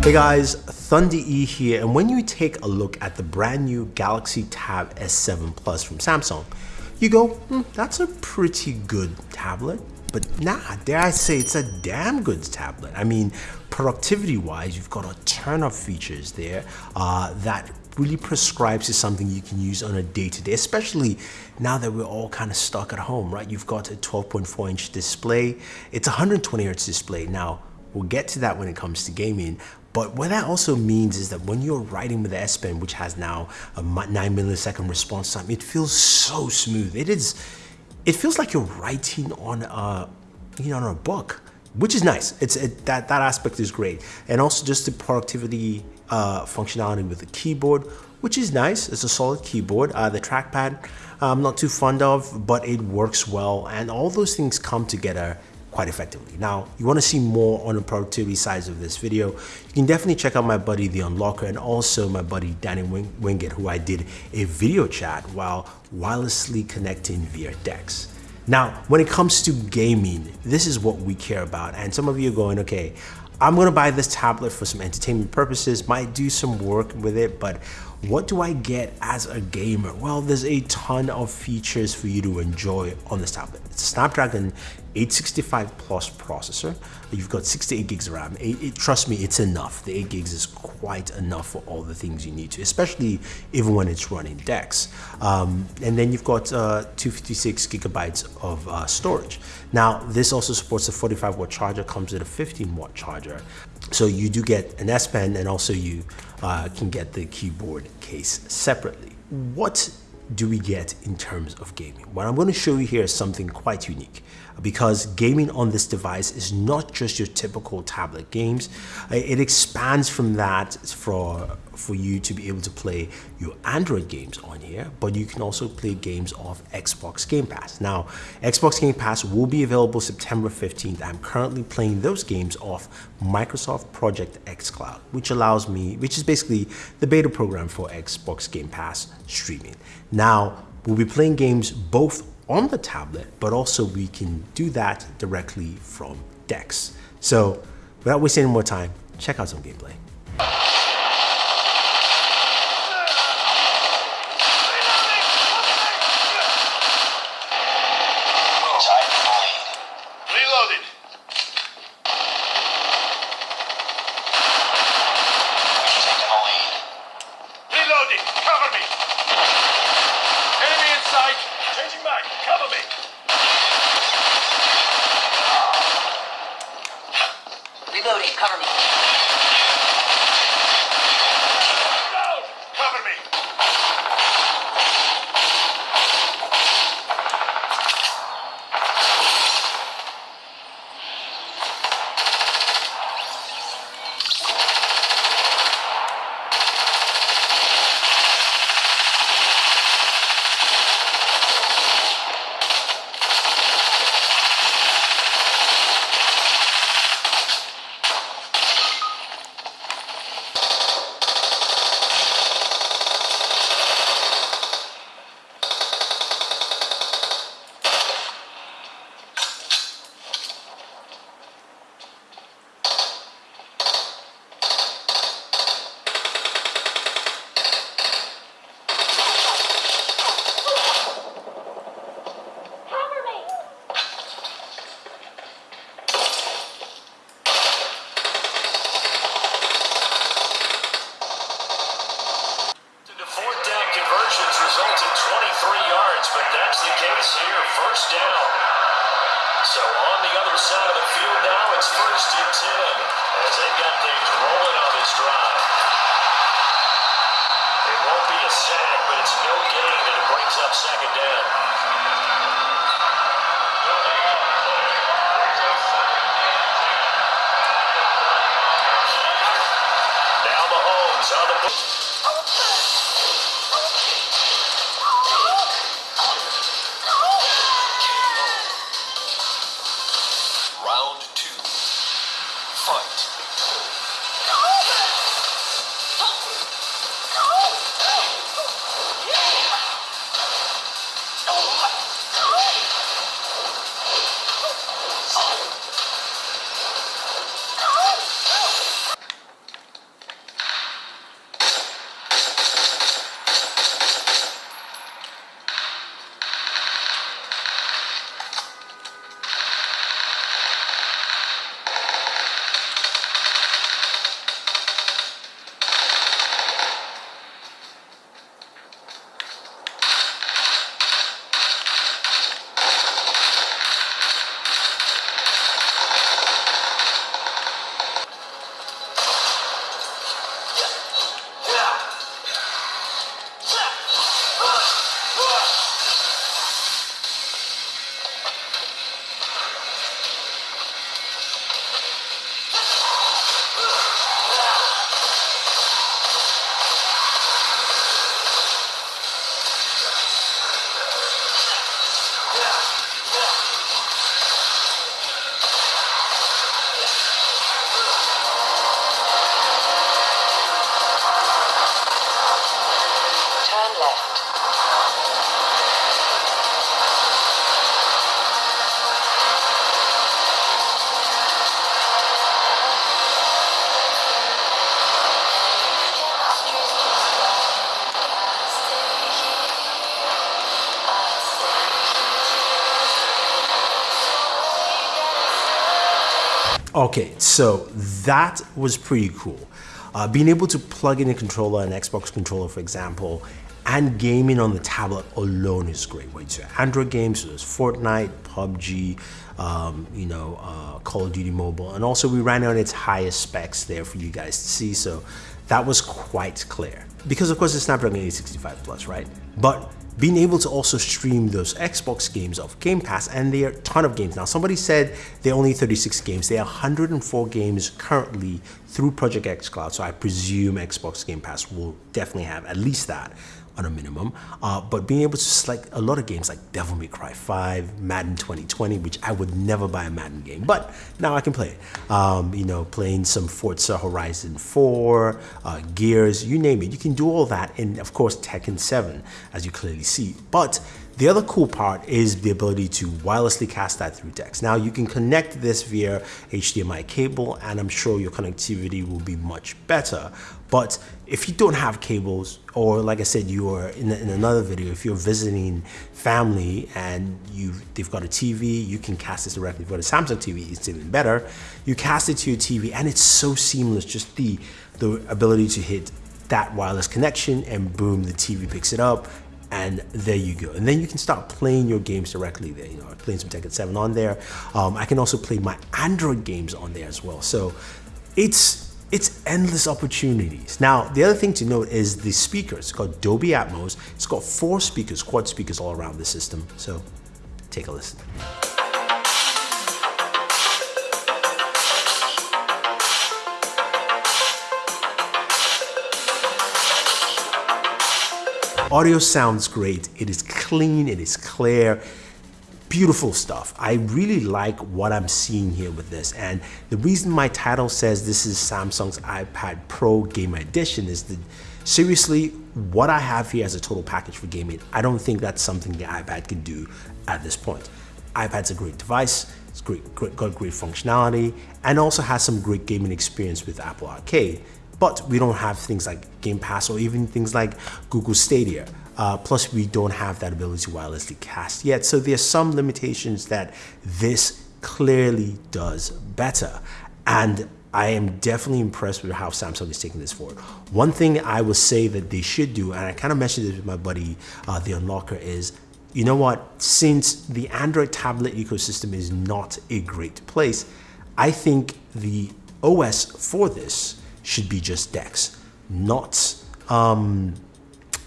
Hey guys, Thunder E here, and when you take a look at the brand new Galaxy Tab S7 Plus from Samsung, you go, hmm, that's a pretty good tablet. But nah, dare I say it's a damn good tablet. I mean, productivity wise, you've got a ton of features there uh, that really prescribes to something you can use on a day-to-day, -day, especially now that we're all kind of stuck at home, right? You've got a 12.4 inch display. It's a 120 hertz display. Now, we'll get to that when it comes to gaming, but what that also means is that when you're writing with the S Pen, which has now a 9 millisecond response time, it feels so smooth. It is, it feels like you're writing on a, you know, on a book, which is nice. It's it, that that aspect is great, and also just the productivity uh, functionality with the keyboard, which is nice. It's a solid keyboard. Uh, the trackpad, I'm not too fond of, but it works well, and all those things come together quite effectively. Now, you want to see more on the productivity sides of this video, you can definitely check out my buddy The Unlocker and also my buddy Danny Wing Winget, who I did a video chat while wirelessly connecting via DeX. Now, when it comes to gaming, this is what we care about. And some of you are going, okay, I'm gonna buy this tablet for some entertainment purposes, might do some work with it, but what do I get as a gamer? Well, there's a ton of features for you to enjoy on this tablet. It's a Snapdragon 865 plus processor. You've got 68 gigs of RAM. It, it, trust me, it's enough. The 8 gigs is quite enough for all the things you need to, especially even when it's running DeX. Um, and then you've got uh, 256 gigabytes of uh, storage. Now, this also supports a 45 watt charger, comes with a 15 watt charger. So you do get an S Pen and also you uh, can get the keyboard case separately. What do we get in terms of gaming? What I'm going to show you here is something quite unique because gaming on this device is not just your typical tablet games. It expands from that for, for you to be able to play your Android games on here, but you can also play games off Xbox Game Pass. Now, Xbox Game Pass will be available September 15th. I'm currently playing those games off Microsoft Project xCloud, which allows me, which is basically the beta program for Xbox Game Pass streaming. Now, we'll be playing games both on the tablet, but also we can do that directly from DeX. So without wasting any more time, check out some gameplay. Reloading, cover me. Okay, so that was pretty cool. Uh, being able to plug in a controller, an Xbox controller, for example, and gaming on the tablet alone is great. Whether it's Android games, so there's Fortnite, PUBG, um, you know, uh, Call of Duty Mobile, and also we ran it on its highest specs there for you guys to see. So that was quite clear because of course it's Snapdragon 865 Plus, right? But being able to also stream those Xbox games of Game Pass, and there are a ton of games. Now, somebody said they're only 36 games. There are 104 games currently through Project xCloud, so I presume Xbox Game Pass will definitely have at least that on a minimum. Uh, but being able to select a lot of games like Devil May Cry 5, Madden 2020, which I would never buy a Madden game, but now I can play it. Um, you know, playing some Forza Horizon 4, uh, Gears, you name it. You can do all that in, of course, Tekken 7, as you clearly see. But the other cool part is the ability to wirelessly cast that through DeX. Now you can connect this via HDMI cable and I'm sure your connectivity will be much better. But if you don't have cables, or like I said, you are in, in another video, if you're visiting family and you they've got a TV, you can cast this directly. If you've got a Samsung TV, it's even better. You cast it to your TV and it's so seamless, just the, the ability to hit that wireless connection and boom, the TV picks it up and there you go. And then you can start playing your games directly there. You know, playing some Tekken 7 on there. Um, I can also play my Android games on there as well. So it's it's endless opportunities. Now, the other thing to note is the speakers. It's got Dolby Atmos. It's got four speakers, quad speakers all around the system. So take a listen. Audio sounds great. It is clean, it is clear, beautiful stuff. I really like what I'm seeing here with this. And the reason my title says this is Samsung's iPad Pro Gamer Edition is that seriously, what I have here as a total package for gaming, I don't think that's something the iPad can do at this point. iPad's a great device, it's great, great, got great functionality, and also has some great gaming experience with Apple Arcade but we don't have things like Game Pass or even things like Google Stadia. Uh, plus, we don't have that ability to wirelessly cast yet. So there's some limitations that this clearly does better. And I am definitely impressed with how Samsung is taking this forward. One thing I would say that they should do, and I kind of mentioned this with my buddy, uh, the Unlocker, is you know what? Since the Android tablet ecosystem is not a great place, I think the OS for this should be just DeX, not um,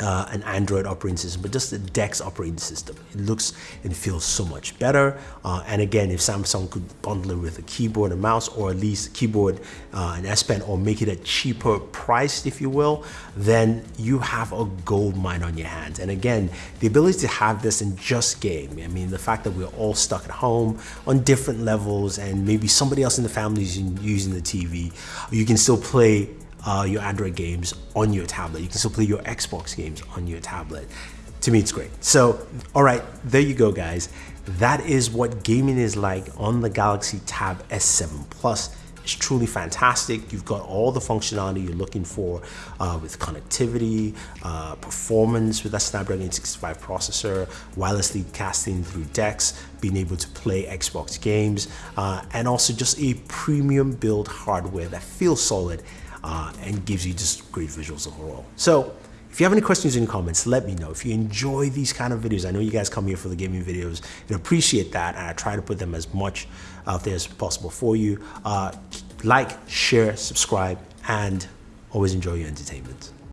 uh, an Android operating system, but just the DeX operating system. It looks and feels so much better. Uh, and again, if Samsung could bundle it with a keyboard and mouse, or at least keyboard uh, and S Pen, or make it a cheaper price, if you will, then you have a gold mine on your hands. And again, the ability to have this in just game. I mean, the fact that we're all stuck at home on different levels, and maybe somebody else in the family is using the TV, you can still play uh, your Android games on your tablet. You can still play your Xbox games on your tablet. To me, it's great. So, all right, there you go, guys. That is what gaming is like on the Galaxy Tab S7 Plus. It's truly fantastic. You've got all the functionality you're looking for uh, with connectivity, uh, performance with that Snapdragon 865 processor, wirelessly casting through DeX, being able to play Xbox games, uh, and also just a premium build hardware that feels solid uh, and gives you just great visuals overall. So if you have any questions in the comments, let me know. If you enjoy these kind of videos, I know you guys come here for the gaming videos and appreciate that, and I try to put them as much out there as possible for you. Uh, like, share, subscribe, and always enjoy your entertainment.